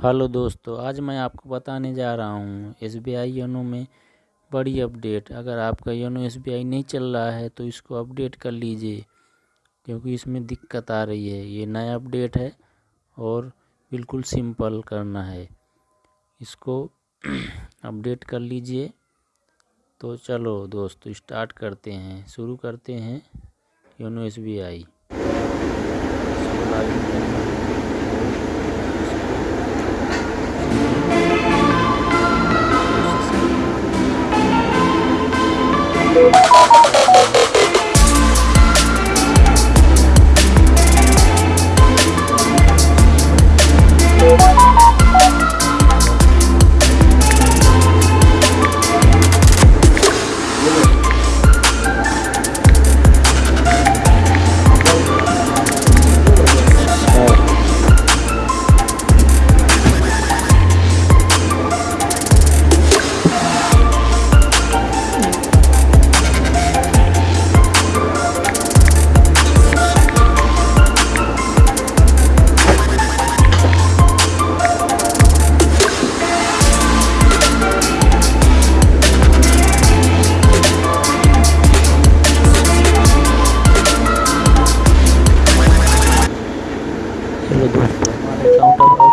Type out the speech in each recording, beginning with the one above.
Hello दोस्तों, आज मैं आपको बताने जा रहा हूँ एस बी आई योनो में बड़ी अपडेट। अगर आपका योनो एस बी आई नहीं चल रहा है तो इसको अपडेट कर लीजिए, क्योंकि इसमें दिक्कत आ रही है। ये नया अपडेट है और बिल्कुल सिंपल करना है। इसको अपडेट कर लीजिए। तो चलो दोस्तों, स्टार्ट करते हैं। शुरू करते हैं YONO S B I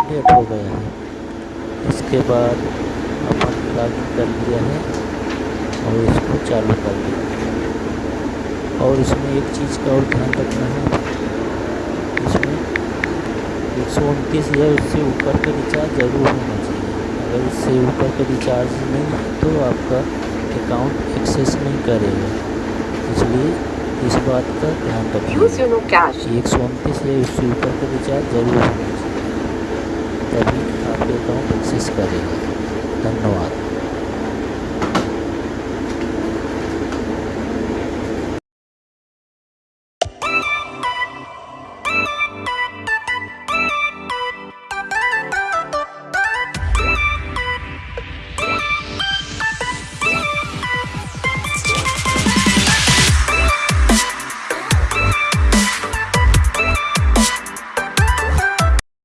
update हो गया है। इसके बाद अपन लॉगिन कर लिया है और इसको चालू कर लिया और इसमें एक चीज़ का और ध्यान रखना है। इसमें एक सौ उनतीस या उससे ऊपर का रिचार्ज ज़रूर होना चाहिए। अगर इससे ऊपर का रिचार्ज नहीं है तो आपका अकाउंट एक्सेस नहीं करेगा। इसलिए इस बात का ध्यान रखिए एक सौ उनतीस या उससे ऊपर का रिचार्ज ज़रूर होना चाहिए तभी आपके अकाउंट एक्सेस करेगा धन्यवाद